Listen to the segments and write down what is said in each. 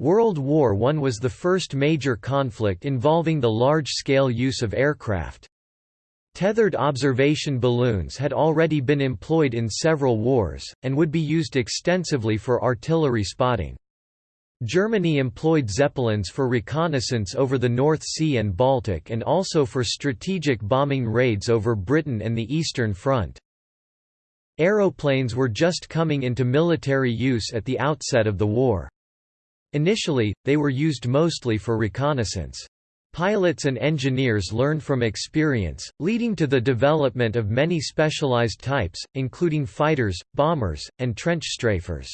World War I was the first major conflict involving the large-scale use of aircraft. Tethered observation balloons had already been employed in several wars, and would be used extensively for artillery spotting. Germany employed Zeppelins for reconnaissance over the North Sea and Baltic and also for strategic bombing raids over Britain and the Eastern Front. Aeroplanes were just coming into military use at the outset of the war. Initially, they were used mostly for reconnaissance. Pilots and engineers learned from experience, leading to the development of many specialized types, including fighters, bombers, and trench strafers.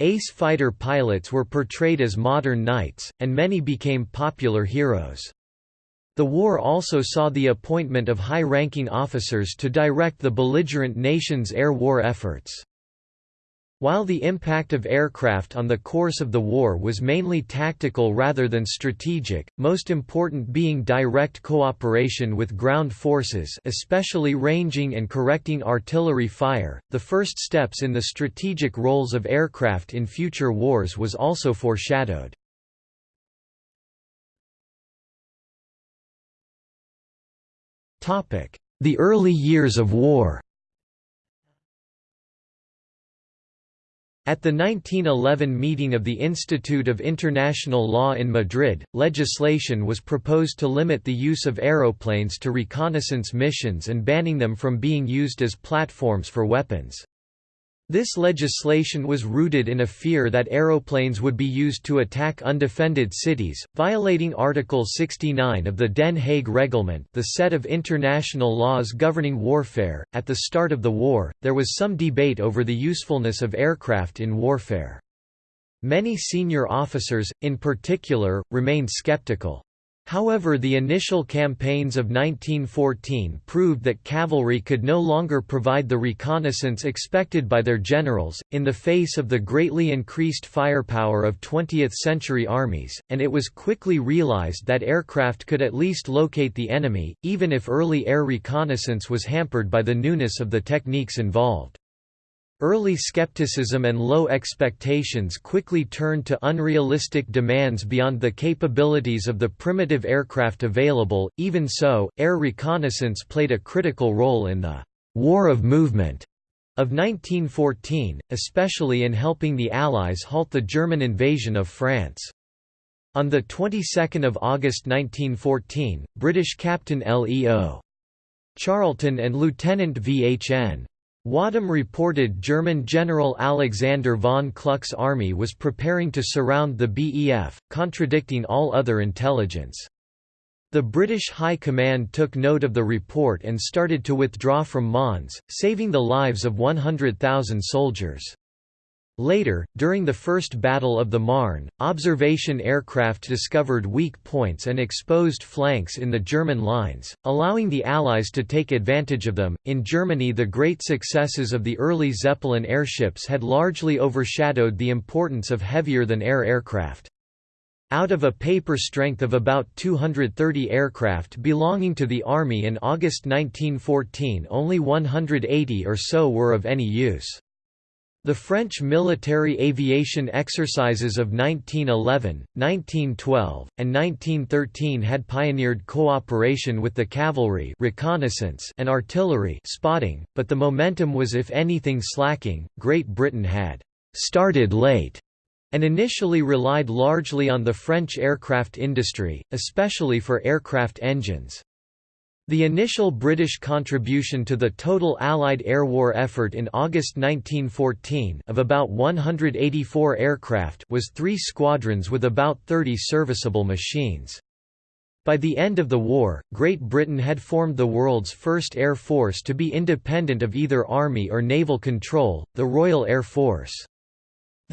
Ace fighter pilots were portrayed as modern knights, and many became popular heroes. The war also saw the appointment of high-ranking officers to direct the belligerent nation's air war efforts. While the impact of aircraft on the course of the war was mainly tactical rather than strategic, most important being direct cooperation with ground forces especially ranging and correcting artillery fire, the first steps in the strategic roles of aircraft in future wars was also foreshadowed. The early years of war At the 1911 meeting of the Institute of International Law in Madrid, legislation was proposed to limit the use of aeroplanes to reconnaissance missions and banning them from being used as platforms for weapons. This legislation was rooted in a fear that aeroplanes would be used to attack undefended cities, violating Article 69 of the Den Haag Reglement, the set of international laws governing warfare. At the start of the war, there was some debate over the usefulness of aircraft in warfare. Many senior officers, in particular, remained skeptical. However the initial campaigns of 1914 proved that cavalry could no longer provide the reconnaissance expected by their generals, in the face of the greatly increased firepower of 20th-century armies, and it was quickly realized that aircraft could at least locate the enemy, even if early air reconnaissance was hampered by the newness of the techniques involved. Early skepticism and low expectations quickly turned to unrealistic demands beyond the capabilities of the primitive aircraft available. Even so, air reconnaissance played a critical role in the War of Movement of 1914, especially in helping the Allies halt the German invasion of France. On the 22nd of August 1914, British Captain Leo Charlton and Lieutenant V.H.N. Wadham reported German General Alexander von Kluck's army was preparing to surround the BEF, contradicting all other intelligence. The British High Command took note of the report and started to withdraw from Mons, saving the lives of 100,000 soldiers. Later, during the First Battle of the Marne, observation aircraft discovered weak points and exposed flanks in the German lines, allowing the Allies to take advantage of them. In Germany, the great successes of the early Zeppelin airships had largely overshadowed the importance of heavier than air aircraft. Out of a paper strength of about 230 aircraft belonging to the Army in August 1914, only 180 or so were of any use. The French military aviation exercises of 1911, 1912, and 1913 had pioneered cooperation with the cavalry reconnaissance and artillery spotting, but the momentum was if anything slacking. Great Britain had started late and initially relied largely on the French aircraft industry, especially for aircraft engines. The initial British contribution to the total Allied air war effort in August 1914 of about 184 aircraft was three squadrons with about 30 serviceable machines. By the end of the war, Great Britain had formed the world's first air force to be independent of either army or naval control, the Royal Air Force.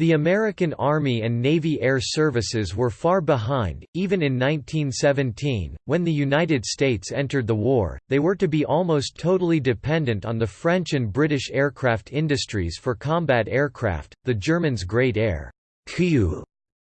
The American Army and Navy Air Services were far behind, even in 1917, when the United States entered the war, they were to be almost totally dependent on the French and British aircraft industries for combat aircraft, the Germans' Great Air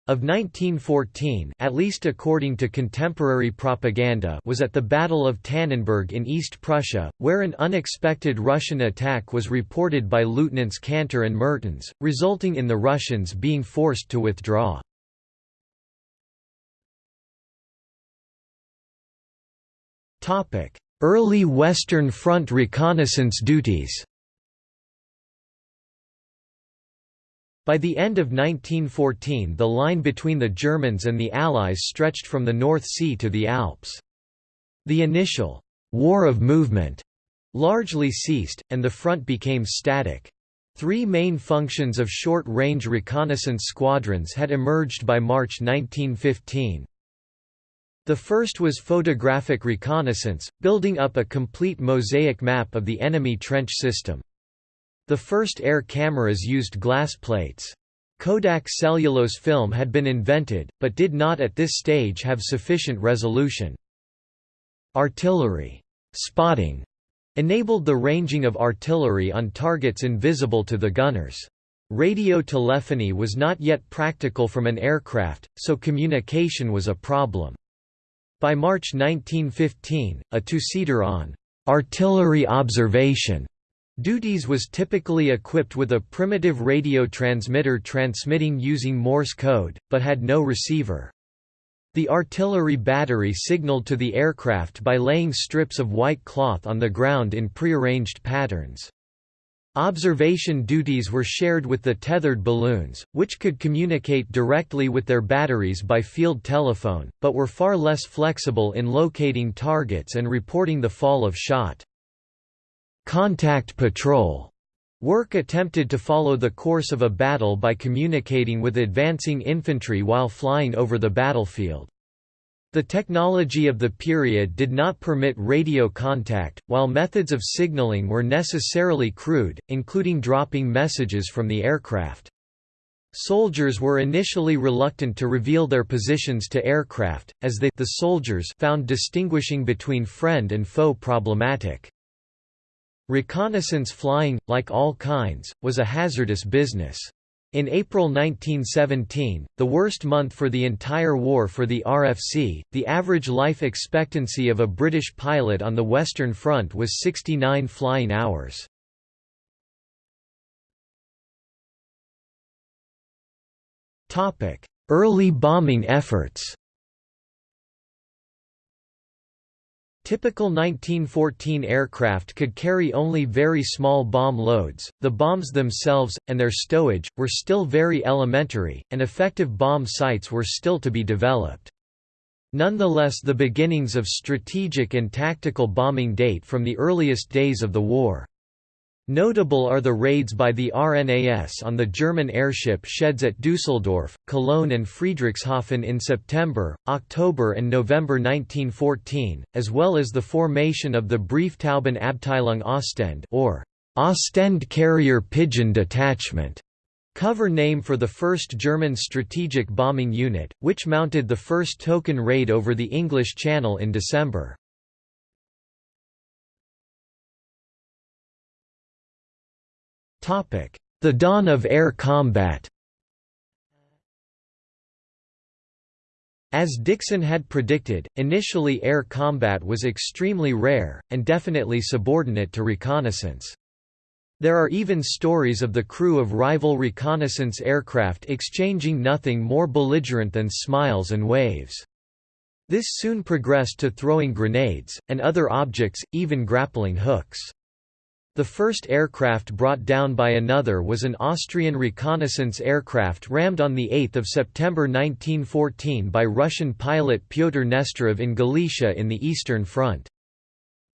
of 1914 at least according to contemporary propaganda was at the Battle of Tannenberg in East Prussia, where an unexpected Russian attack was reported by Lieutenants Cantor and Mertens, resulting in the Russians being forced to withdraw. Early Western Front reconnaissance duties By the end of 1914 the line between the Germans and the Allies stretched from the North Sea to the Alps. The initial «war of movement» largely ceased, and the front became static. Three main functions of short-range reconnaissance squadrons had emerged by March 1915. The first was photographic reconnaissance, building up a complete mosaic map of the enemy trench system. The first air cameras used glass plates. Kodak cellulose film had been invented, but did not at this stage have sufficient resolution. Artillery spotting enabled the ranging of artillery on targets invisible to the gunners. Radio telephony was not yet practical from an aircraft, so communication was a problem. By March 1915, a two-seater on artillery observation Duties was typically equipped with a primitive radio transmitter transmitting using Morse code, but had no receiver. The artillery battery signaled to the aircraft by laying strips of white cloth on the ground in prearranged patterns. Observation duties were shared with the tethered balloons, which could communicate directly with their batteries by field telephone, but were far less flexible in locating targets and reporting the fall of shot. Contact patrol work attempted to follow the course of a battle by communicating with advancing infantry while flying over the battlefield. The technology of the period did not permit radio contact, while methods of signaling were necessarily crude, including dropping messages from the aircraft. Soldiers were initially reluctant to reveal their positions to aircraft, as they the soldiers found distinguishing between friend and foe problematic. Reconnaissance flying, like all kinds, was a hazardous business. In April 1917, the worst month for the entire war for the RFC, the average life expectancy of a British pilot on the Western Front was 69 flying hours. Early bombing efforts Typical 1914 aircraft could carry only very small bomb loads, the bombs themselves, and their stowage, were still very elementary, and effective bomb sights were still to be developed. Nonetheless the beginnings of strategic and tactical bombing date from the earliest days of the war. Notable are the raids by the RNAS on the German airship sheds at Düsseldorf, Cologne and Friedrichshafen in September, October and November 1914, as well as the formation of the Brieftaubenabteilung Ostend or Ostend Carrier Pigeon Detachment, cover name for the first German strategic bombing unit, which mounted the first token raid over the English Channel in December. The dawn of air combat As Dickson had predicted, initially air combat was extremely rare, and definitely subordinate to reconnaissance. There are even stories of the crew of rival reconnaissance aircraft exchanging nothing more belligerent than smiles and waves. This soon progressed to throwing grenades, and other objects, even grappling hooks. The first aircraft brought down by another was an Austrian reconnaissance aircraft rammed on 8 September 1914 by Russian pilot Pyotr Nesterov in Galicia in the Eastern Front.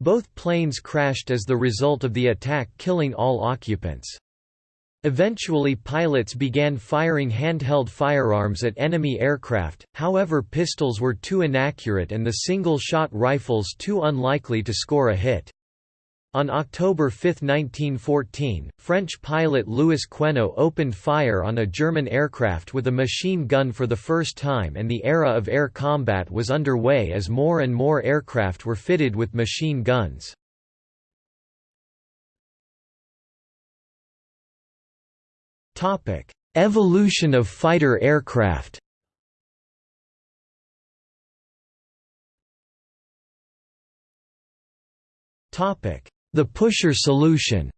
Both planes crashed as the result of the attack killing all occupants. Eventually pilots began firing handheld firearms at enemy aircraft, however pistols were too inaccurate and the single-shot rifles too unlikely to score a hit. On October 5, 1914, French pilot Louis Quénault opened fire on a German aircraft with a machine gun for the first time and the era of air combat was underway as more and more aircraft were fitted with machine guns. Evolution of fighter aircraft Topic the pusher solution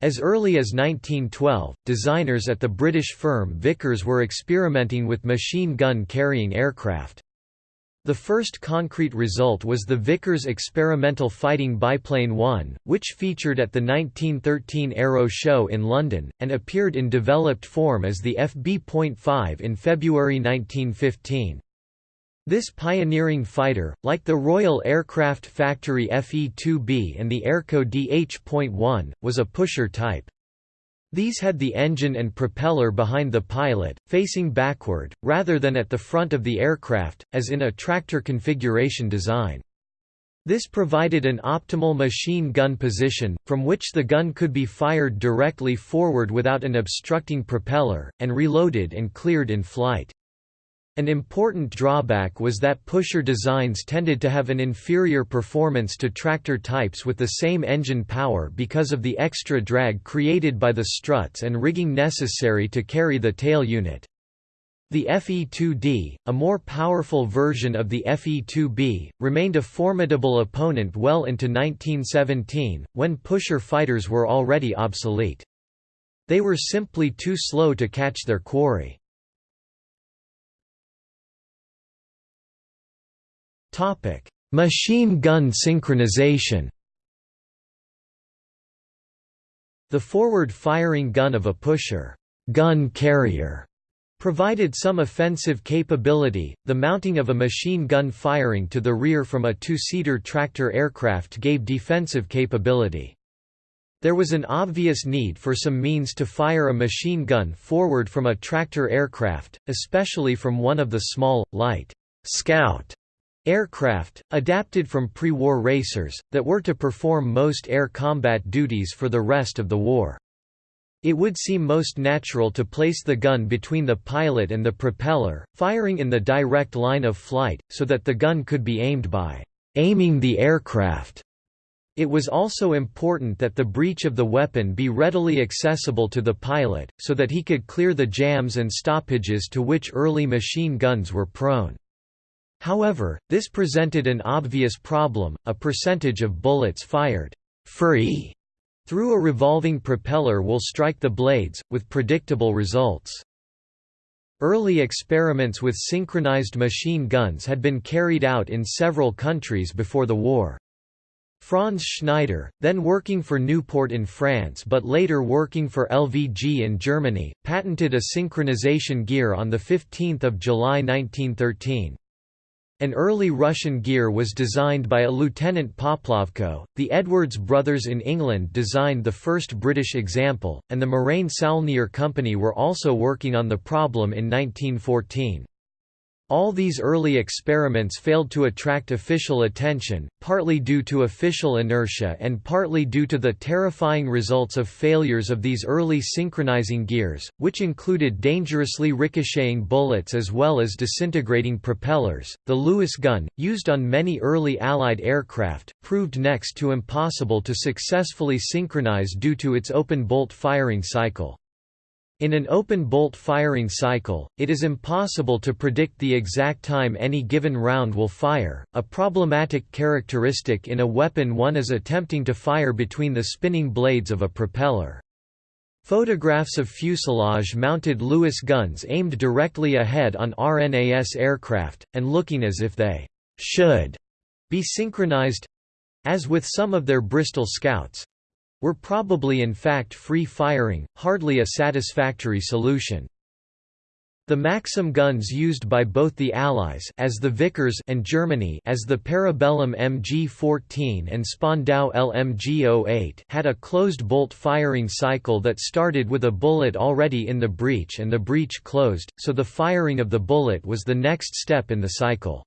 As early as 1912, designers at the British firm Vickers were experimenting with machine gun carrying aircraft. The first concrete result was the Vickers Experimental Fighting Biplane 1, which featured at the 1913 Aero Show in London, and appeared in developed form as the FB.5 in February 1915. This pioneering fighter, like the Royal Aircraft Factory FE-2B and the Airco DH.1, was a pusher type. These had the engine and propeller behind the pilot, facing backward, rather than at the front of the aircraft, as in a tractor configuration design. This provided an optimal machine gun position, from which the gun could be fired directly forward without an obstructing propeller, and reloaded and cleared in flight. An important drawback was that pusher designs tended to have an inferior performance to tractor types with the same engine power because of the extra drag created by the struts and rigging necessary to carry the tail unit. The FE-2D, a more powerful version of the FE-2B, remained a formidable opponent well into 1917, when pusher fighters were already obsolete. They were simply too slow to catch their quarry. Topic: Machine gun synchronization. The forward-firing gun of a pusher gun carrier provided some offensive capability. The mounting of a machine gun firing to the rear from a two-seater tractor aircraft gave defensive capability. There was an obvious need for some means to fire a machine gun forward from a tractor aircraft, especially from one of the small, light, scout Aircraft, adapted from pre-war racers, that were to perform most air combat duties for the rest of the war. It would seem most natural to place the gun between the pilot and the propeller, firing in the direct line of flight, so that the gun could be aimed by aiming the aircraft. It was also important that the breech of the weapon be readily accessible to the pilot, so that he could clear the jams and stoppages to which early machine guns were prone. However, this presented an obvious problem, a percentage of bullets fired free through a revolving propeller will strike the blades, with predictable results. Early experiments with synchronized machine guns had been carried out in several countries before the war. Franz Schneider, then working for Nieuport in France but later working for LVG in Germany, patented a synchronization gear on 15 July 1913. An early Russian gear was designed by a Lieutenant Poplavko, the Edwards brothers in England designed the first British example, and the Morane Saulnier Company were also working on the problem in 1914. All these early experiments failed to attract official attention, partly due to official inertia and partly due to the terrifying results of failures of these early synchronizing gears, which included dangerously ricocheting bullets as well as disintegrating propellers. The Lewis gun, used on many early Allied aircraft, proved next to impossible to successfully synchronize due to its open bolt firing cycle. In an open bolt firing cycle, it is impossible to predict the exact time any given round will fire, a problematic characteristic in a weapon one is attempting to fire between the spinning blades of a propeller. Photographs of fuselage-mounted Lewis guns aimed directly ahead on RNAS aircraft, and looking as if they should be synchronized—as with some of their Bristol Scouts, were probably in fact free-firing, hardly a satisfactory solution. The Maxim guns used by both the Allies as the Vickers and Germany as the Parabellum MG-14 and Spandau LMG-08 had a closed-bolt firing cycle that started with a bullet already in the breech and the breech closed, so the firing of the bullet was the next step in the cycle.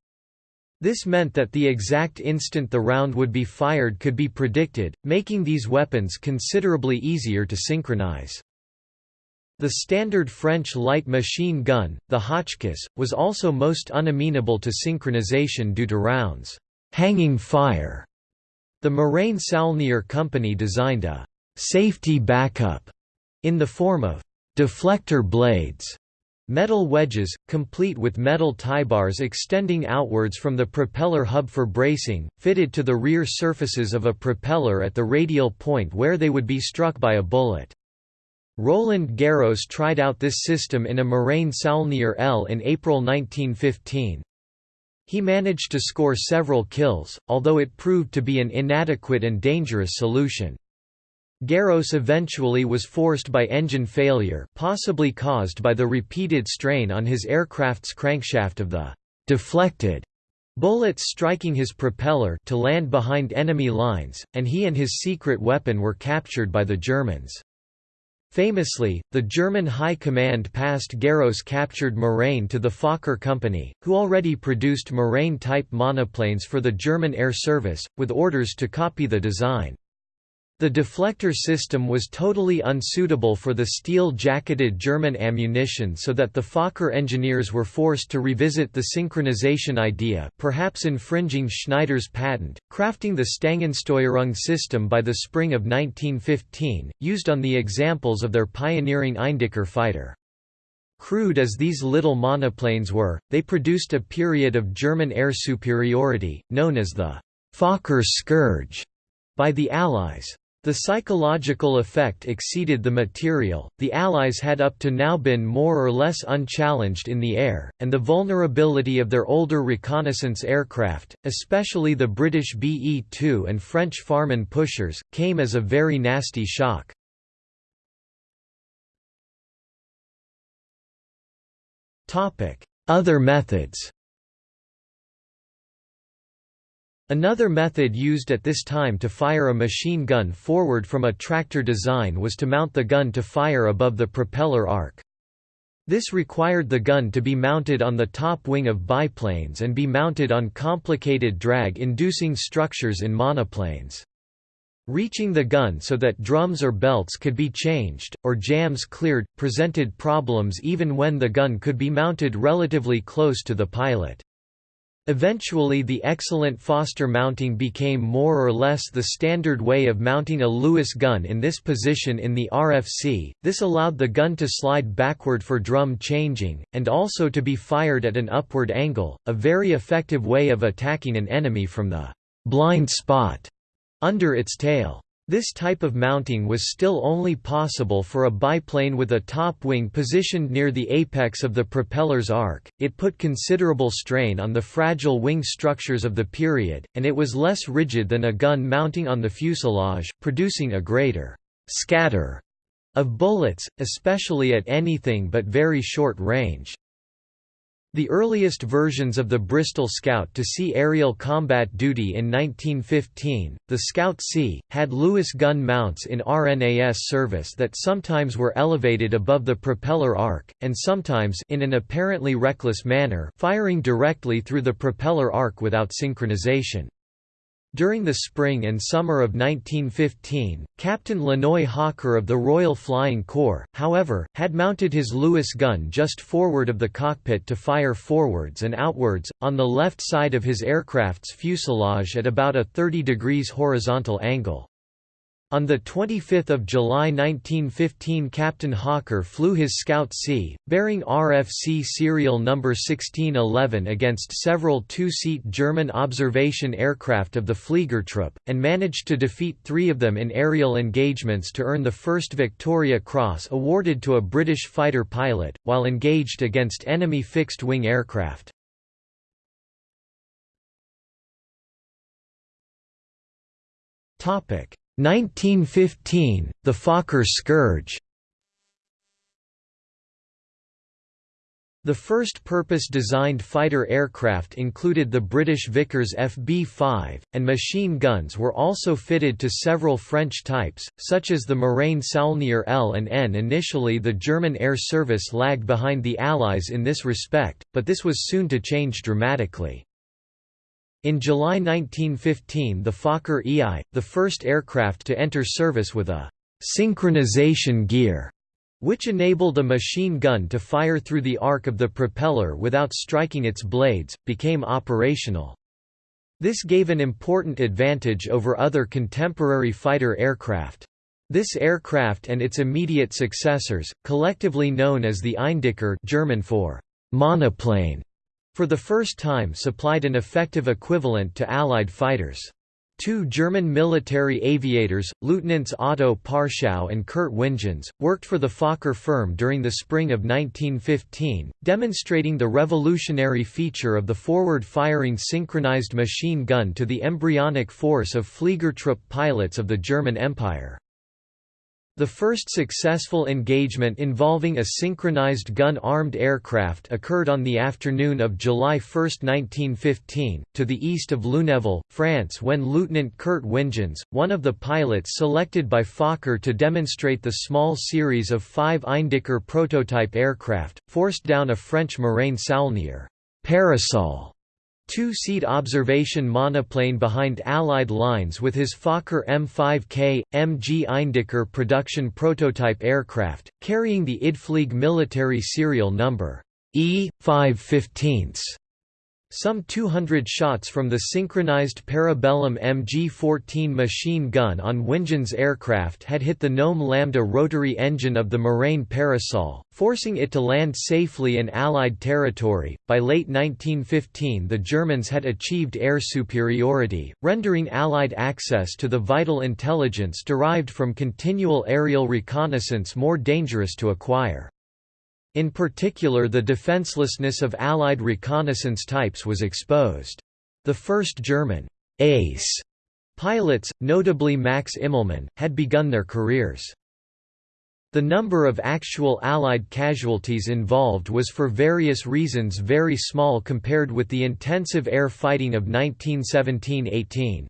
This meant that the exact instant the round would be fired could be predicted, making these weapons considerably easier to synchronize. The standard French light machine gun, the Hotchkiss, was also most unamenable to synchronization due to rounds' hanging fire. The Morane Saulnier Company designed a safety backup in the form of deflector blades Metal wedges, complete with metal tie bars extending outwards from the propeller hub for bracing, fitted to the rear surfaces of a propeller at the radial point where they would be struck by a bullet. Roland Garros tried out this system in a Morane Saulnier L in April 1915. He managed to score several kills, although it proved to be an inadequate and dangerous solution. Garros eventually was forced by engine failure possibly caused by the repeated strain on his aircraft's crankshaft of the «deflected» bullets striking his propeller to land behind enemy lines, and he and his secret weapon were captured by the Germans. Famously, the German High Command passed Garros captured Morane to the Fokker Company, who already produced Morane-type monoplanes for the German Air Service, with orders to copy the design. The deflector system was totally unsuitable for the steel-jacketed German ammunition so that the Fokker engineers were forced to revisit the synchronization idea perhaps infringing Schneider's patent, crafting the Stangensteuerung system by the spring of 1915, used on the examples of their pioneering Eindecker fighter. Crude as these little monoplanes were, they produced a period of German air superiority, known as the Fokker Scourge, by the Allies. The psychological effect exceeded the material, the Allies had up to now been more or less unchallenged in the air, and the vulnerability of their older reconnaissance aircraft, especially the British BE-2 and French Farman pushers, came as a very nasty shock. Other methods Another method used at this time to fire a machine gun forward from a tractor design was to mount the gun to fire above the propeller arc. This required the gun to be mounted on the top wing of biplanes and be mounted on complicated drag-inducing structures in monoplanes. Reaching the gun so that drums or belts could be changed, or jams cleared, presented problems even when the gun could be mounted relatively close to the pilot. Eventually the excellent Foster mounting became more or less the standard way of mounting a Lewis gun in this position in the RFC, this allowed the gun to slide backward for drum changing, and also to be fired at an upward angle, a very effective way of attacking an enemy from the «blind spot» under its tail. This type of mounting was still only possible for a biplane with a top wing positioned near the apex of the propeller's arc, it put considerable strain on the fragile wing structures of the period, and it was less rigid than a gun mounting on the fuselage, producing a greater «scatter» of bullets, especially at anything but very short range. The earliest versions of the Bristol Scout to see aerial combat duty in 1915, the Scout C, had Lewis gun mounts in RNAS service that sometimes were elevated above the propeller arc, and sometimes in an apparently reckless manner firing directly through the propeller arc without synchronization. During the spring and summer of 1915, Captain Lanoe Hawker of the Royal Flying Corps, however, had mounted his Lewis gun just forward of the cockpit to fire forwards and outwards, on the left side of his aircraft's fuselage at about a 30 degrees horizontal angle. On 25 July 1915 Captain Hawker flew his Scout C, bearing RFC serial number 1611 against several two-seat German observation aircraft of the Fliegertruppe, and managed to defeat three of them in aerial engagements to earn the first Victoria Cross awarded to a British fighter pilot, while engaged against enemy fixed-wing aircraft. Topic 1915, the Fokker Scourge The first purpose-designed fighter aircraft included the British Vickers FB-5, and machine guns were also fitted to several French types, such as the Morane Saulnier L and N. Initially the German air service lagged behind the Allies in this respect, but this was soon to change dramatically. In July 1915 the Fokker EI, the first aircraft to enter service with a «synchronization gear», which enabled a machine gun to fire through the arc of the propeller without striking its blades, became operational. This gave an important advantage over other contemporary fighter aircraft. This aircraft and its immediate successors, collectively known as the Eindecker German for monoplane, for the first time supplied an effective equivalent to Allied fighters. Two German military aviators, Lieutenants Otto Parschau and Kurt Wingens, worked for the Fokker firm during the spring of 1915, demonstrating the revolutionary feature of the forward-firing synchronized machine gun to the embryonic force of Fliegertrupp pilots of the German Empire. The first successful engagement involving a synchronized gun-armed aircraft occurred on the afternoon of July 1, 1915, to the east of Lunéville, France when Lieutenant Kurt Wingens, one of the pilots selected by Fokker to demonstrate the small series of five Eindecker prototype aircraft, forced down a French Morane Saulnier parasol two-seat observation monoplane behind Allied lines with his Fokker M5K, MG Eindecker production prototype aircraft, carrying the Idflieg military serial number E515. Some 200 shots from the synchronized Parabellum MG-14 machine gun on Wingens' aircraft had hit the Gnome Lambda rotary engine of the Morane Parasol, forcing it to land safely in Allied territory. By late 1915, the Germans had achieved air superiority, rendering Allied access to the vital intelligence derived from continual aerial reconnaissance more dangerous to acquire. In particular the defenselessness of Allied reconnaissance types was exposed. The first German «ace» pilots, notably Max Immelmann, had begun their careers. The number of actual Allied casualties involved was for various reasons very small compared with the intensive air fighting of 1917–18.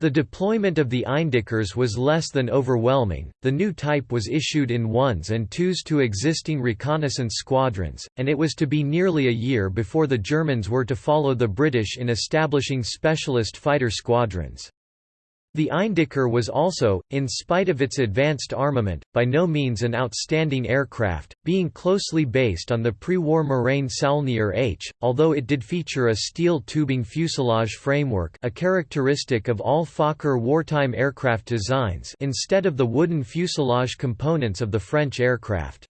The deployment of the Eindeckers was less than overwhelming. The new type was issued in ones and twos to existing reconnaissance squadrons, and it was to be nearly a year before the Germans were to follow the British in establishing specialist fighter squadrons. The Eindecker was also, in spite of its advanced armament, by no means an outstanding aircraft, being closely based on the pre-war Morane Saulnier H, although it did feature a steel tubing fuselage framework a characteristic of all Fokker wartime aircraft designs instead of the wooden fuselage components of the French aircraft.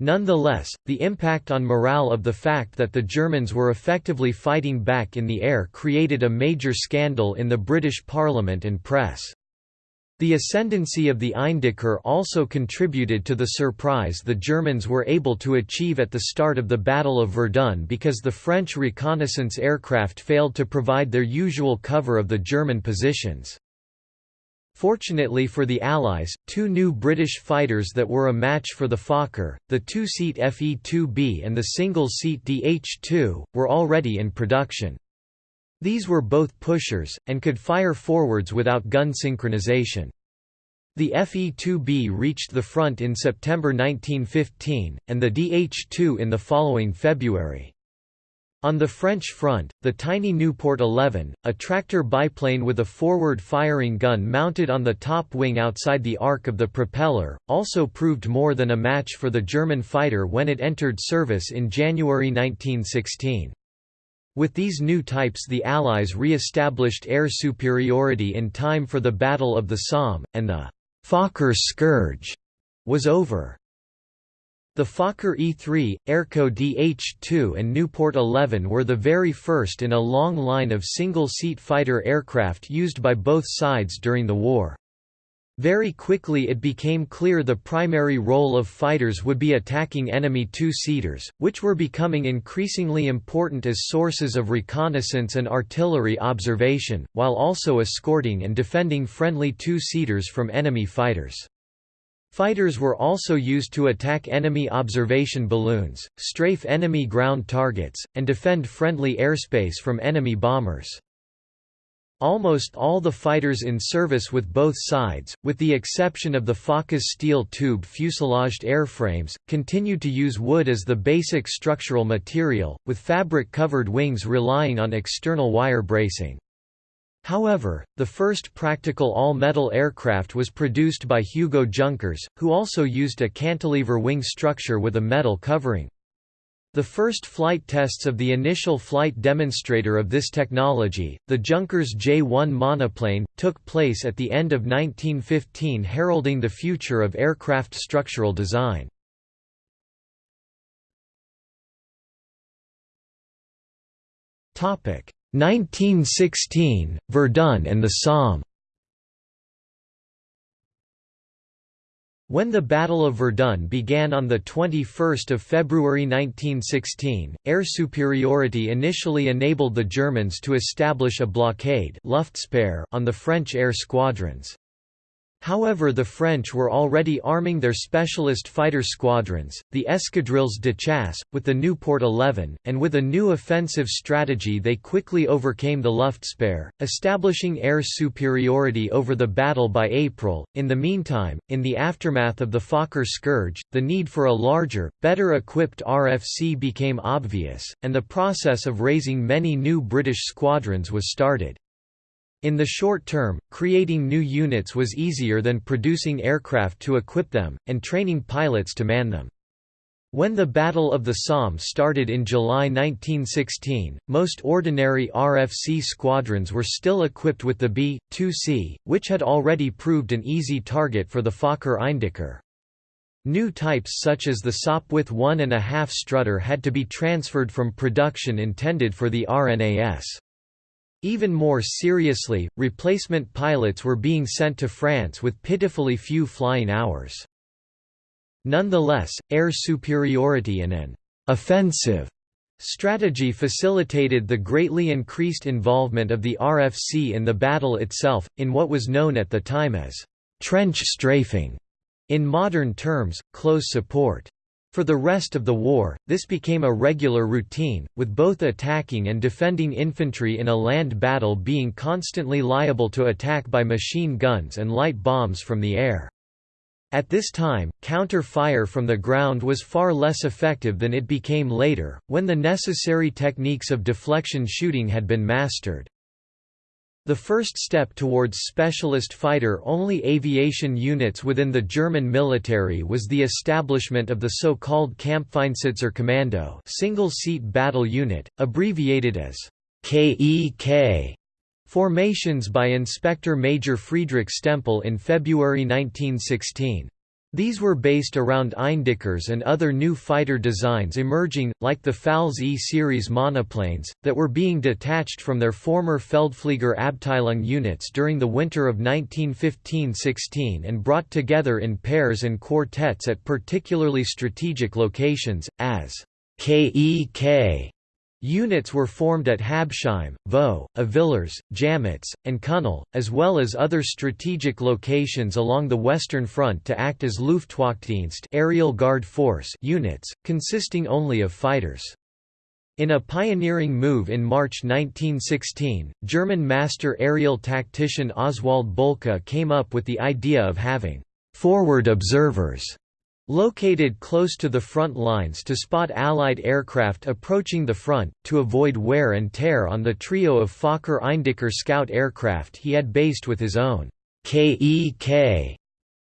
Nonetheless, the impact on morale of the fact that the Germans were effectively fighting back in the air created a major scandal in the British Parliament and press. The ascendancy of the Eindecker also contributed to the surprise the Germans were able to achieve at the start of the Battle of Verdun because the French reconnaissance aircraft failed to provide their usual cover of the German positions. Fortunately for the Allies, two new British fighters that were a match for the Fokker, the two-seat Fe-2B and the single-seat DH-2, were already in production. These were both pushers, and could fire forwards without gun synchronization. The Fe-2B reached the front in September 1915, and the DH-2 in the following February. On the French front, the tiny Nieuport 11, a tractor biplane with a forward-firing gun mounted on the top wing outside the arc of the propeller, also proved more than a match for the German fighter when it entered service in January 1916. With these new types the Allies re-established air superiority in time for the Battle of the Somme, and the «Fokker scourge» was over. The Fokker E-3, Airco DH-2 and Nieuport 11 were the very first in a long line of single-seat fighter aircraft used by both sides during the war. Very quickly it became clear the primary role of fighters would be attacking enemy two-seaters, which were becoming increasingly important as sources of reconnaissance and artillery observation, while also escorting and defending friendly two-seaters from enemy fighters. Fighters were also used to attack enemy observation balloons, strafe enemy ground targets, and defend friendly airspace from enemy bombers. Almost all the fighters in service with both sides, with the exception of the Focke-Wulf steel tube fuselaged airframes, continued to use wood as the basic structural material, with fabric-covered wings relying on external wire bracing. However, the first practical all-metal aircraft was produced by Hugo Junkers, who also used a cantilever wing structure with a metal covering. The first flight tests of the initial flight demonstrator of this technology, the Junkers J-1 monoplane, took place at the end of 1915 heralding the future of aircraft structural design. Topic 1916 Verdun and the Somme When the Battle of Verdun began on 21 February 1916, air superiority initially enabled the Germans to establish a blockade on the French air squadrons. However the French were already arming their specialist fighter squadrons, the escadrilles de chasse, with the Nieuport 11, and with a new offensive strategy they quickly overcame the Luftsperre, establishing air superiority over the battle by April. In the meantime, in the aftermath of the Fokker scourge, the need for a larger, better equipped RFC became obvious, and the process of raising many new British squadrons was started. In the short term, creating new units was easier than producing aircraft to equip them, and training pilots to man them. When the Battle of the Somme started in July 1916, most ordinary RFC squadrons were still equipped with the BE-2C, which had already proved an easy target for the Fokker Eindecker. New types such as the Sopwith 1.5 strutter had to be transferred from production intended for the RNAS. Even more seriously, replacement pilots were being sent to France with pitifully few flying hours. Nonetheless, air superiority and an offensive strategy facilitated the greatly increased involvement of the RFC in the battle itself, in what was known at the time as trench strafing, in modern terms, close support. For the rest of the war, this became a regular routine, with both attacking and defending infantry in a land battle being constantly liable to attack by machine guns and light bombs from the air. At this time, counter-fire from the ground was far less effective than it became later, when the necessary techniques of deflection shooting had been mastered. The first step towards specialist fighter-only aviation units within the German military was the establishment of the so-called Kampfeinsitzer Kommando single-seat battle unit, abbreviated as KEK, formations by Inspector Major Friedrich Stempel in February 1916. These were based around Eindeckers and other new fighter designs emerging, like the Pfalz E-series monoplanes, that were being detached from their former Feldflieger Abteilung units during the winter of 1915–16 and brought together in pairs and quartets at particularly strategic locations, as KEK Units were formed at Habsheim, Vaux, Avillers, Jametz, and Cunel, as well as other strategic locations along the Western Front to act as Luftwachtdienst aerial guard force units, consisting only of fighters. In a pioneering move in March 1916, German master aerial tactician Oswald Boelcke came up with the idea of having «forward observers» Located close to the front lines to spot Allied aircraft approaching the front, to avoid wear and tear on the trio of Fokker Eindecker scout aircraft he had based with his own KEK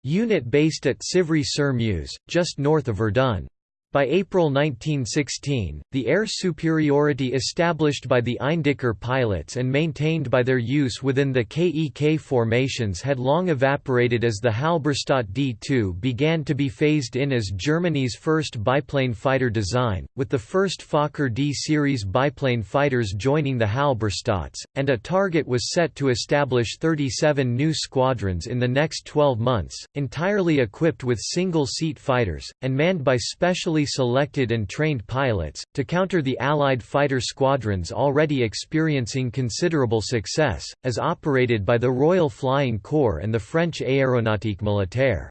unit based at Sivry-sur-Meuse, just north of Verdun. By April 1916, the air superiority established by the Eindecker pilots and maintained by their use within the KEK formations had long evaporated as the Halberstadt D-2 began to be phased in as Germany's first biplane fighter design, with the first Fokker D-series biplane fighters joining the Halberstadts, and a target was set to establish 37 new squadrons in the next 12 months, entirely equipped with single-seat fighters, and manned by specially selected and trained pilots, to counter the Allied fighter squadrons already experiencing considerable success, as operated by the Royal Flying Corps and the French Aéronautique Militaire.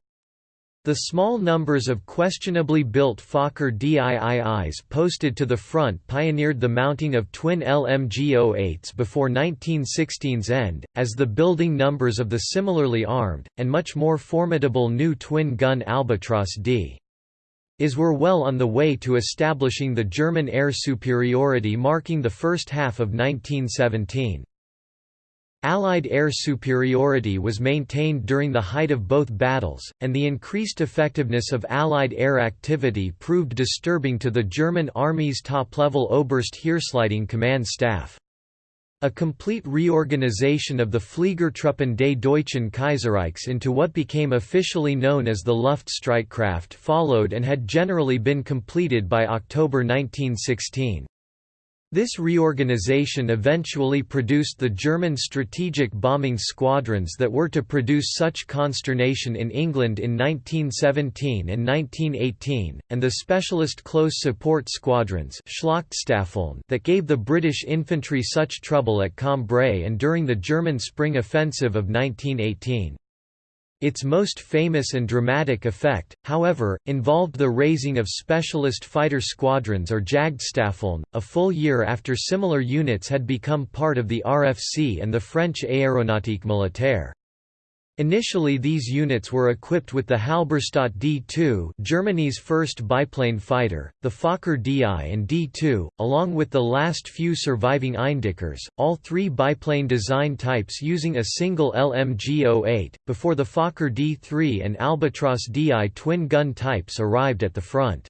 The small numbers of questionably built Fokker DIIIs posted to the front pioneered the mounting of twin LMG-08s before 1916's end, as the building numbers of the similarly armed, and much more formidable new twin-gun Albatros D. Is were well on the way to establishing the German air superiority marking the first half of 1917. Allied air superiority was maintained during the height of both battles, and the increased effectiveness of Allied air activity proved disturbing to the German Army's top-level Oberst-Heeresleitung command staff. A complete reorganization of the Fliegertruppen des Deutschen Kaiserreichs into what became officially known as the Luftstreitkräfte followed and had generally been completed by October 1916. This reorganization eventually produced the German strategic bombing squadrons that were to produce such consternation in England in 1917 and 1918, and the specialist close support squadrons that gave the British infantry such trouble at Cambrai and during the German Spring Offensive of 1918. Its most famous and dramatic effect, however, involved the raising of specialist fighter squadrons or Jagdstaffeln, a full year after similar units had become part of the RFC and the French Aéronautique Militaire. Initially these units were equipped with the Halberstadt D-2 Germany's first biplane fighter, the Fokker DI and D-2, along with the last few surviving Eindeckers, all three biplane design types using a single LMG-08, before the Fokker D-3 and Albatros DI twin-gun types arrived at the front.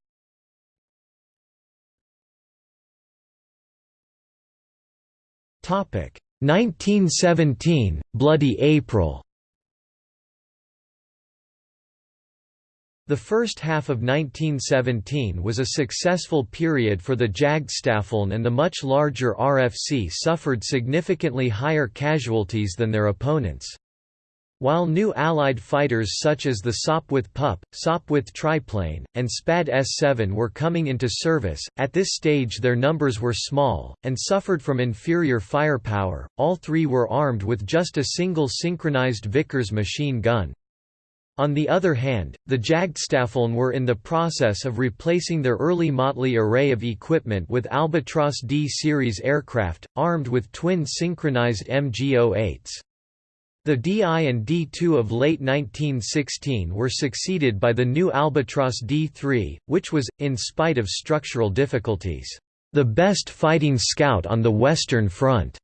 Topic 1917 Bloody April The first half of 1917 was a successful period for the Jagdstaffeln and the much larger RFC suffered significantly higher casualties than their opponents. While new Allied fighters such as the Sopwith Pup, Sopwith Triplane, and Spad S-7 were coming into service, at this stage their numbers were small, and suffered from inferior firepower, all three were armed with just a single synchronized Vickers machine gun. On the other hand, the Jagdstaffeln were in the process of replacing their early motley array of equipment with Albatros D series aircraft, armed with twin synchronized MG-08s. The DI and D2 of late 1916 were succeeded by the new Albatros D3, which was, in spite of structural difficulties, the best fighting scout on the Western Front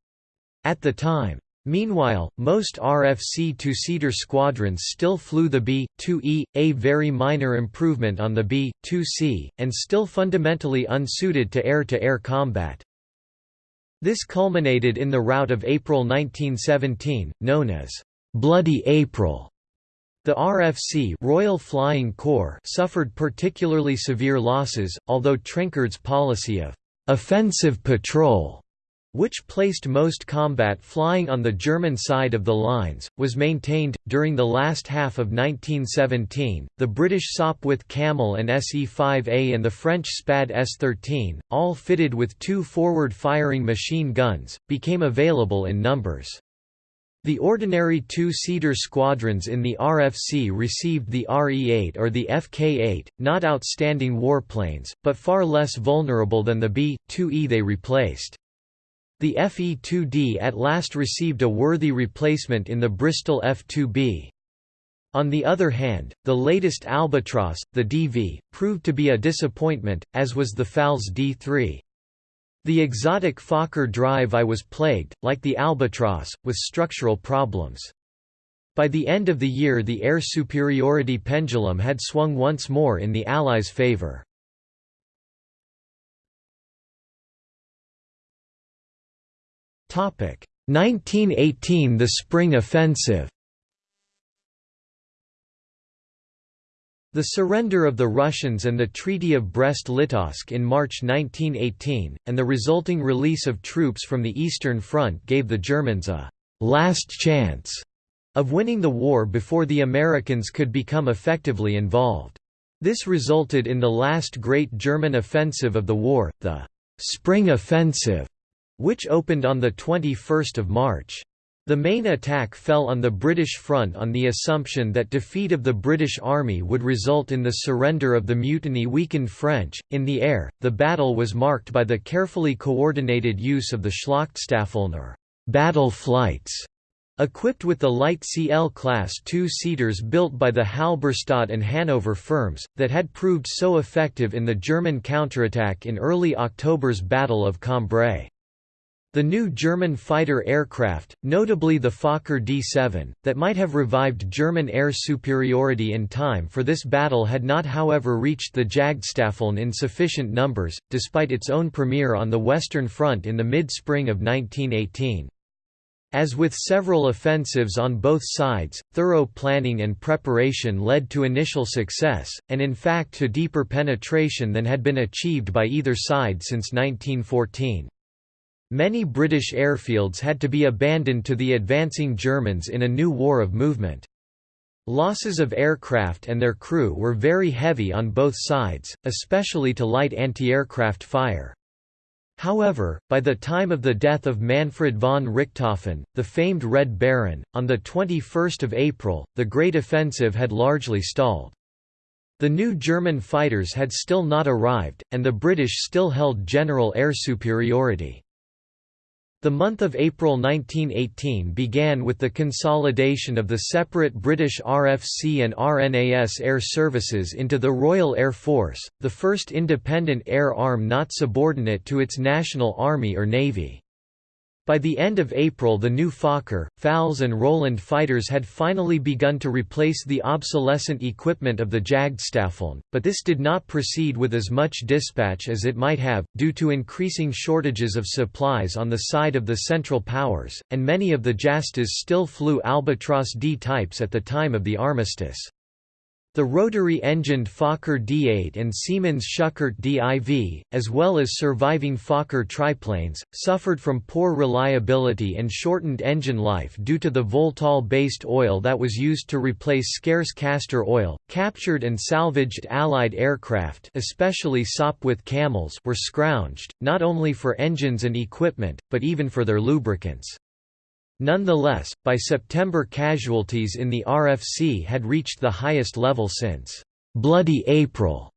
at the time. Meanwhile, most RFC two-seater squadrons still flew the BE-2E, a very minor improvement on the BE-2C, and still fundamentally unsuited to air-to-air -air combat. This culminated in the rout of April 1917, known as Bloody April. The RFC Royal Flying Corps suffered particularly severe losses, although Trenchard's policy of offensive patrol which placed most combat flying on the German side of the lines, was maintained. During the last half of 1917, the British Sopwith Camel and SE-5A and the French Spad S-13, all fitted with two forward-firing machine guns, became available in numbers. The ordinary two-seater squadrons in the RFC received the RE-8 or the FK-8, not outstanding warplanes, but far less vulnerable than the BE-2E they replaced. The FE-2D at last received a worthy replacement in the Bristol F-2B. On the other hand, the latest Albatros, the DV, proved to be a disappointment, as was the Pfalz D3. The exotic Fokker drive I was plagued, like the Albatros, with structural problems. By the end of the year the air superiority pendulum had swung once more in the Allies' favor. 1918 – The Spring Offensive. The surrender of the Russians and the Treaty of Brest-Litovsk in March 1918, and the resulting release of troops from the Eastern Front gave the Germans a «last chance» of winning the war before the Americans could become effectively involved. This resulted in the last great German offensive of the war, the «Spring Offensive», which opened on 21 March. The main attack fell on the British front on the assumption that defeat of the British Army would result in the surrender of the mutiny-weakened French. In the air, the battle was marked by the carefully coordinated use of the Schlachtstaffeln battle flights, equipped with the light CL-class two-seaters built by the Halberstadt and Hannover firms, that had proved so effective in the German counterattack in early October's Battle of Cambrai. The new German fighter aircraft, notably the Fokker D-7, that might have revived German air superiority in time for this battle had not however reached the Jagdstaffeln in sufficient numbers, despite its own premiere on the Western Front in the mid-spring of 1918. As with several offensives on both sides, thorough planning and preparation led to initial success, and in fact to deeper penetration than had been achieved by either side since 1914. Many British airfields had to be abandoned to the advancing Germans in a new war of movement. Losses of aircraft and their crew were very heavy on both sides, especially to light anti-aircraft fire. However, by the time of the death of Manfred von Richthofen, the famed Red Baron, on 21 April, the Great Offensive had largely stalled. The new German fighters had still not arrived, and the British still held general air superiority. The month of April 1918 began with the consolidation of the separate British RFC and RNAS air services into the Royal Air Force, the first independent air arm not subordinate to its national army or navy. By the end of April the new Fokker, Pfalz and Roland fighters had finally begun to replace the obsolescent equipment of the Jagdstaffeln, but this did not proceed with as much dispatch as it might have, due to increasing shortages of supplies on the side of the Central Powers, and many of the Jastas still flew Albatros D types at the time of the armistice. The rotary-engined Fokker D8 and Siemens Schuckert DIV, as well as surviving Fokker triplanes, suffered from poor reliability and shortened engine life due to the Voltol-based oil that was used to replace scarce castor oil. Captured and salvaged Allied aircraft, especially Sopwith Camels, were scrounged, not only for engines and equipment, but even for their lubricants. Nonetheless, by September casualties in the RFC had reached the highest level since «Bloody April»,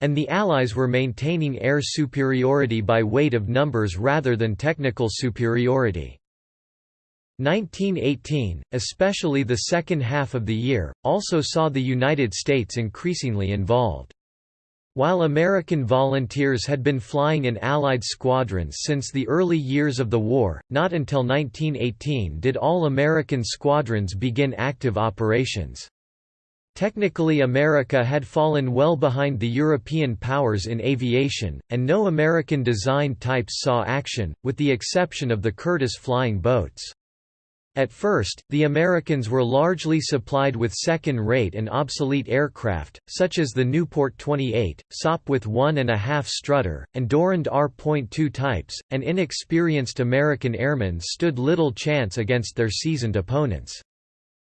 and the Allies were maintaining air superiority by weight of numbers rather than technical superiority. 1918, especially the second half of the year, also saw the United States increasingly involved. While American volunteers had been flying in Allied squadrons since the early years of the war, not until 1918 did all American squadrons begin active operations. Technically America had fallen well behind the European powers in aviation, and no American-designed types saw action, with the exception of the Curtiss flying boats. At first, the Americans were largely supplied with second-rate and obsolete aircraft, such as the Nieuport 28, Sopwith 1.5 Strutter, and Dorand R.2 types, and inexperienced American airmen stood little chance against their seasoned opponents.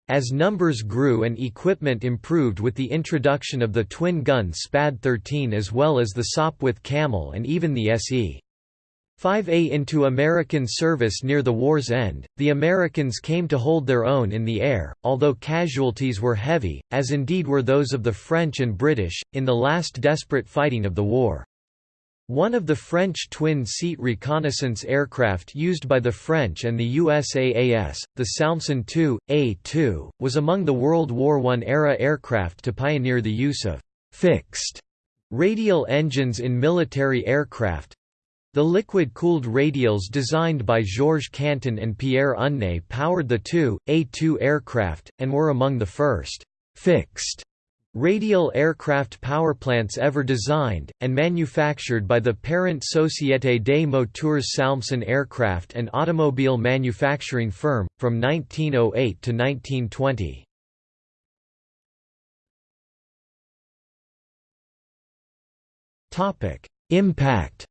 As numbers grew and equipment improved with the introduction of the twin-gun SPAD 13 as well as the Sopwith Camel and even the SE. 5A into American service near the war's end, the Americans came to hold their own in the air, although casualties were heavy, as indeed were those of the French and British, in the last desperate fighting of the war. One of the French twin-seat reconnaissance aircraft used by the French and the USAAS, the Salmson II, A-2, was among the World War I-era aircraft to pioneer the use of «fixed» radial engines in military aircraft, the liquid-cooled radials designed by Georges Canton and Pierre Unné powered the two, A-2 aircraft, and were among the first «fixed» radial aircraft powerplants ever designed, and manufactured by the parent Société des Moteurs Salmson aircraft and automobile manufacturing firm, from 1908 to 1920. Impact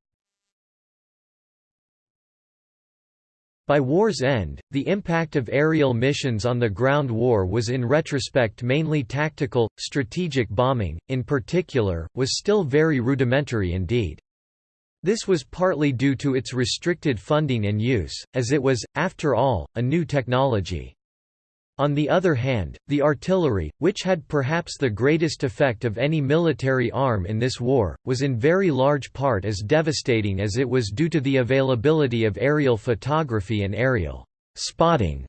By war's end, the impact of aerial missions on the ground war was in retrospect mainly tactical, strategic bombing, in particular, was still very rudimentary indeed. This was partly due to its restricted funding and use, as it was, after all, a new technology. On the other hand, the artillery, which had perhaps the greatest effect of any military arm in this war, was in very large part as devastating as it was due to the availability of aerial photography and aerial spotting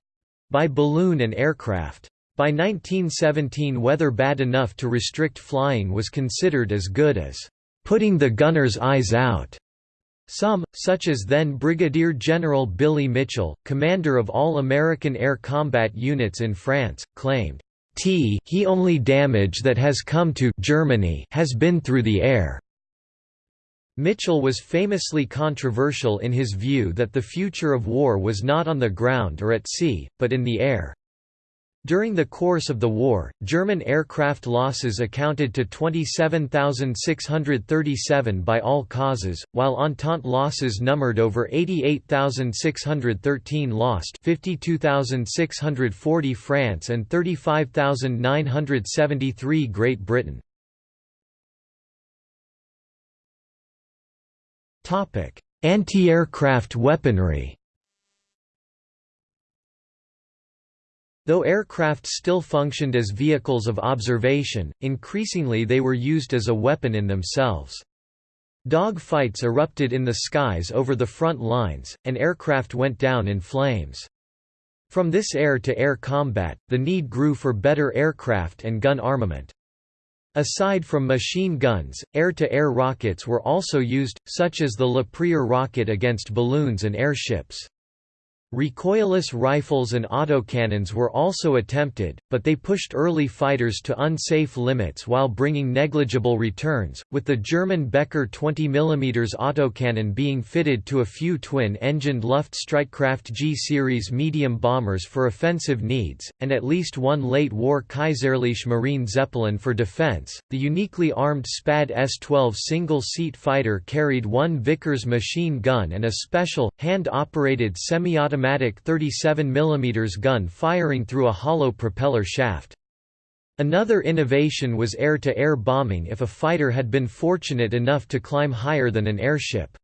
by balloon and aircraft. By 1917 weather bad enough to restrict flying was considered as good as putting the gunner's eyes out. Some, such as then Brigadier General Billy Mitchell, commander of all American air combat units in France, claimed, T he only damage that has come to Germany has been through the air. Mitchell was famously controversial in his view that the future of war was not on the ground or at sea, but in the air. During the course of the war, German aircraft losses accounted to 27,637 by all causes, while Entente losses numbered over 88,613 lost 52,640 France and 35,973 Great Britain. Anti-aircraft weaponry Though aircraft still functioned as vehicles of observation, increasingly they were used as a weapon in themselves. Dog fights erupted in the skies over the front lines, and aircraft went down in flames. From this air-to-air -air combat, the need grew for better aircraft and gun armament. Aside from machine guns, air-to-air -air rockets were also used, such as the Le Prieur rocket against balloons and airships. Recoilless rifles and autocannons were also attempted, but they pushed early fighters to unsafe limits while bringing negligible returns, with the German Becker 20 mm autocannon being fitted to a few twin-engined Luftstreitkräfte G-series medium bombers for offensive needs, and at least one late-war Kaiserliche Marine Zeppelin for defense. The uniquely armed SPAD S-12 single-seat fighter carried one Vickers machine gun and a special, hand-operated semi-automatic automatic 37 mm gun firing through a hollow propeller shaft. Another innovation was air-to-air -air bombing if a fighter had been fortunate enough to climb higher than an airship.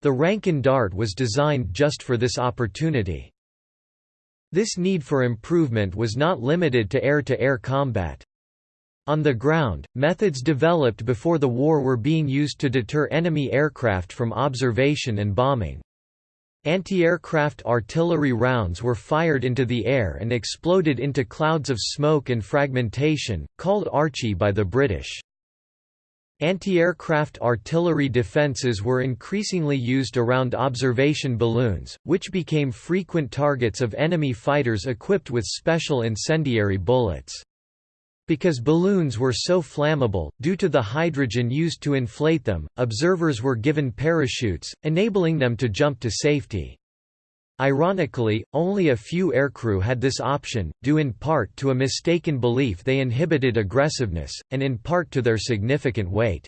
The Ranken Dart was designed just for this opportunity. This need for improvement was not limited to air-to-air -air combat. On the ground, methods developed before the war were being used to deter enemy aircraft from observation and bombing. Anti-aircraft artillery rounds were fired into the air and exploded into clouds of smoke and fragmentation, called Archie by the British. Anti-aircraft artillery defences were increasingly used around observation balloons, which became frequent targets of enemy fighters equipped with special incendiary bullets. Because balloons were so flammable, due to the hydrogen used to inflate them, observers were given parachutes, enabling them to jump to safety. Ironically, only a few aircrew had this option, due in part to a mistaken belief they inhibited aggressiveness, and in part to their significant weight.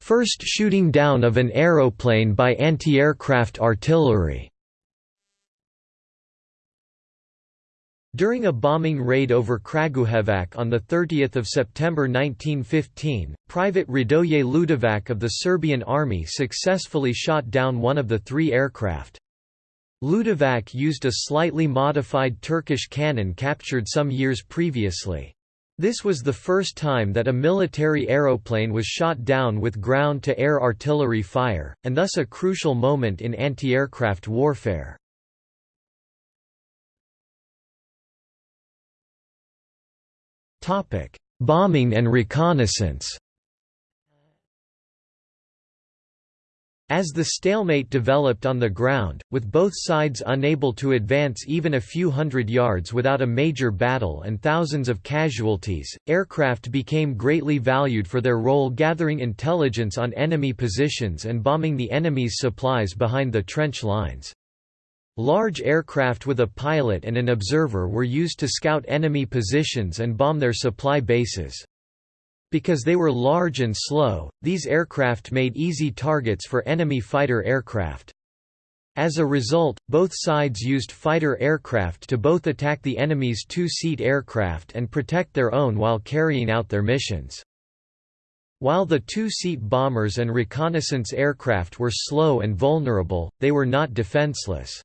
First shooting down of an aeroplane by anti-aircraft artillery During a bombing raid over Kragujevac on 30 September 1915, Private Radoje Ljutovac of the Serbian army successfully shot down one of the three aircraft. Ljutovac used a slightly modified Turkish cannon captured some years previously. This was the first time that a military aeroplane was shot down with ground-to-air artillery fire, and thus a crucial moment in anti-aircraft warfare. Bombing and reconnaissance As the stalemate developed on the ground, with both sides unable to advance even a few hundred yards without a major battle and thousands of casualties, aircraft became greatly valued for their role gathering intelligence on enemy positions and bombing the enemy's supplies behind the trench lines. Large aircraft with a pilot and an observer were used to scout enemy positions and bomb their supply bases. Because they were large and slow, these aircraft made easy targets for enemy fighter aircraft. As a result, both sides used fighter aircraft to both attack the enemy's two-seat aircraft and protect their own while carrying out their missions. While the two-seat bombers and reconnaissance aircraft were slow and vulnerable, they were not defenseless.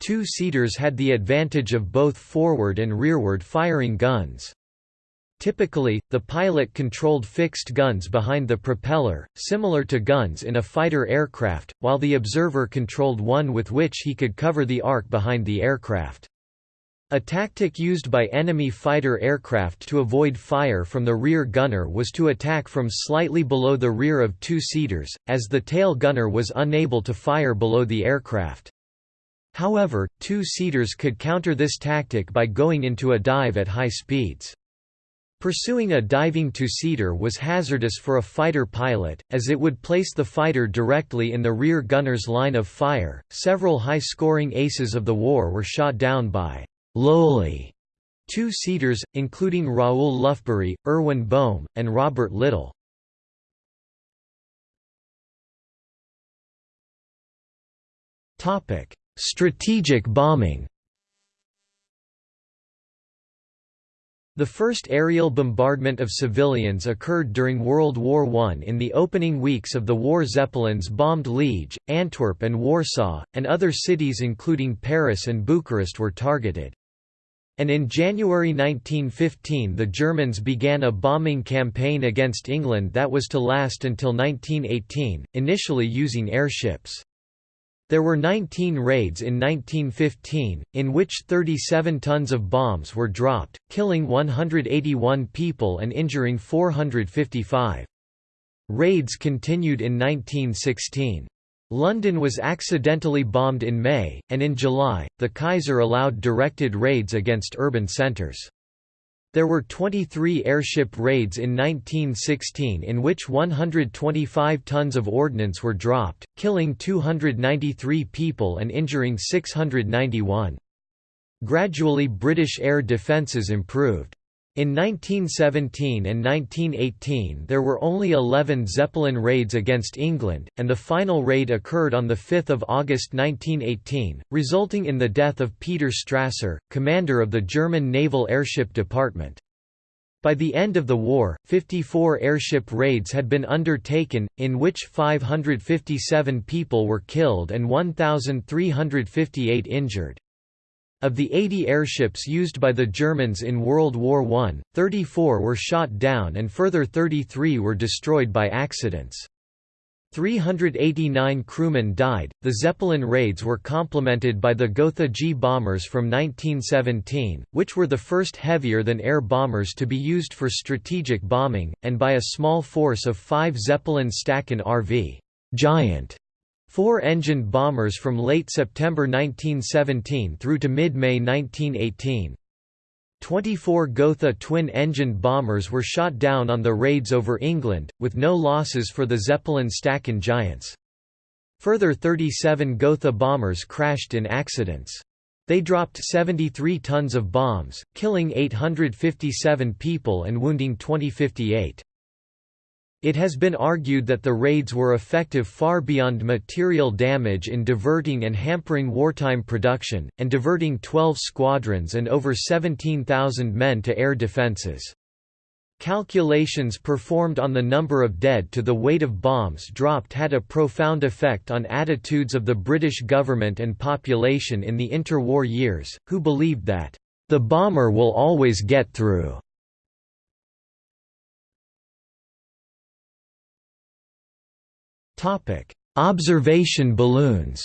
Two-seaters had the advantage of both forward and rearward firing guns. Typically, the pilot controlled fixed guns behind the propeller, similar to guns in a fighter aircraft, while the observer controlled one with which he could cover the arc behind the aircraft. A tactic used by enemy fighter aircraft to avoid fire from the rear gunner was to attack from slightly below the rear of two-seaters, as the tail gunner was unable to fire below the aircraft. However, two-seaters could counter this tactic by going into a dive at high speeds. Pursuing a diving two-seater was hazardous for a fighter pilot, as it would place the fighter directly in the rear gunner's line of fire. Several high-scoring aces of the war were shot down by lowly two-seaters, including Raoul Lufbery, Erwin Boehm, and Robert Little. Strategic bombing The first aerial bombardment of civilians occurred during World War I. In the opening weeks of the war Zeppelins bombed Liege, Antwerp and Warsaw, and other cities including Paris and Bucharest were targeted and in January 1915 the Germans began a bombing campaign against England that was to last until 1918, initially using airships. There were 19 raids in 1915, in which 37 tons of bombs were dropped, killing 181 people and injuring 455. Raids continued in 1916. London was accidentally bombed in May, and in July, the Kaiser allowed directed raids against urban centres. There were 23 airship raids in 1916 in which 125 tons of ordnance were dropped, killing 293 people and injuring 691. Gradually British air defences improved. In 1917 and 1918 there were only 11 Zeppelin raids against England, and the final raid occurred on 5 August 1918, resulting in the death of Peter Strasser, commander of the German Naval Airship Department. By the end of the war, 54 airship raids had been undertaken, in which 557 people were killed and 1,358 injured. Of the 80 airships used by the Germans in World War I, 34 were shot down and further 33 were destroyed by accidents. 389 crewmen died. The Zeppelin raids were complemented by the Gotha G bombers from 1917, which were the first heavier than air bombers to be used for strategic bombing, and by a small force of five Zeppelin Staaken RV Giant Four-engined bombers from late September 1917 through to mid-May 1918. 24 Gotha twin-engined bombers were shot down on the raids over England, with no losses for the Zeppelin Staaken Giants. Further 37 Gotha bombers crashed in accidents. They dropped 73 tons of bombs, killing 857 people and wounding 2058. It has been argued that the raids were effective far beyond material damage in diverting and hampering wartime production, and diverting 12 squadrons and over 17,000 men to air defenses. Calculations performed on the number of dead to the weight of bombs dropped had a profound effect on attitudes of the British government and population in the interwar years, who believed that, "...the bomber will always get through." Topic: Observation balloons.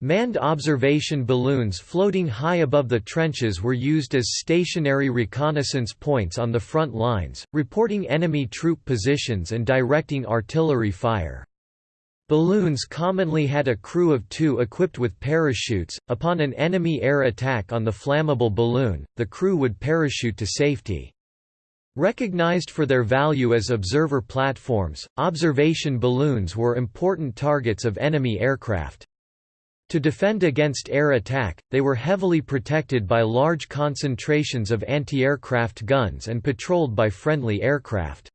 Manned observation balloons floating high above the trenches were used as stationary reconnaissance points on the front lines, reporting enemy troop positions and directing artillery fire. Balloons commonly had a crew of two equipped with parachutes. Upon an enemy air attack on the flammable balloon, the crew would parachute to safety. Recognized for their value as observer platforms, observation balloons were important targets of enemy aircraft. To defend against air attack, they were heavily protected by large concentrations of anti-aircraft guns and patrolled by friendly aircraft.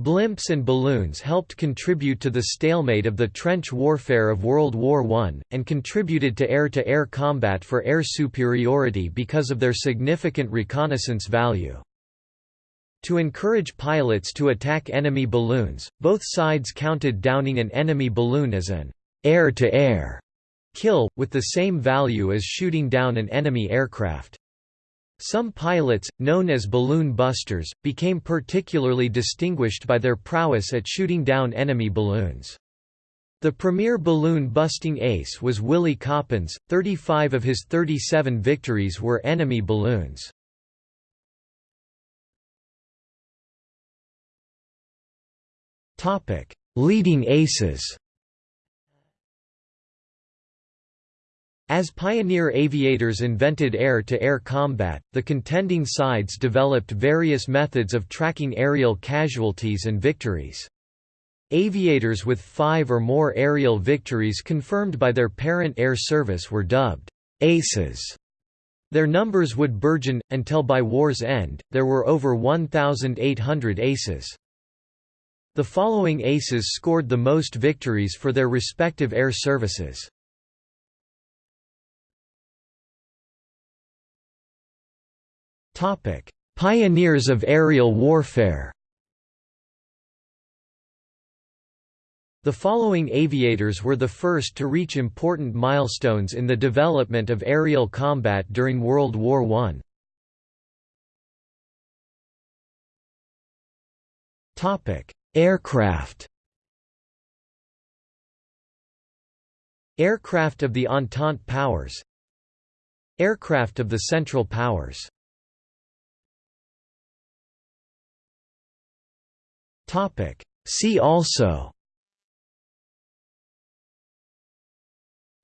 Blimps and balloons helped contribute to the stalemate of the trench warfare of World War I, and contributed to air-to-air -air combat for air superiority because of their significant reconnaissance value. To encourage pilots to attack enemy balloons, both sides counted downing an enemy balloon as an air-to-air -air kill, with the same value as shooting down an enemy aircraft. Some pilots, known as balloon busters, became particularly distinguished by their prowess at shooting down enemy balloons. The premier balloon-busting ace was Willie Coppens, 35 of his 37 victories were enemy balloons. Leading aces As pioneer aviators invented air-to-air -air combat, the contending sides developed various methods of tracking aerial casualties and victories. Aviators with five or more aerial victories confirmed by their parent air service were dubbed «aces». Their numbers would burgeon, until by war's end, there were over 1,800 aces. The following aces scored the most victories for their respective air services. Pioneers of aerial warfare The following aviators were the first to reach important milestones in the development of aerial combat during World War I. Aircraft. Aircraft of the Entente Powers. Aircraft of the Central Powers. See also.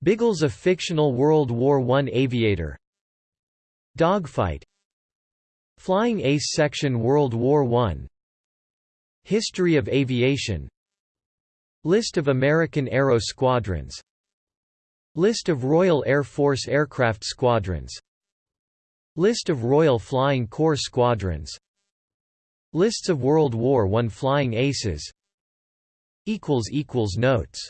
Biggles a fictional World War I aviator. Dogfight. Flying Ace Section World War I History of aviation. List of American Aero Squadrons. List of Royal Air Force aircraft squadrons. List of Royal Flying Corps squadrons. Lists of World War I flying aces. Notes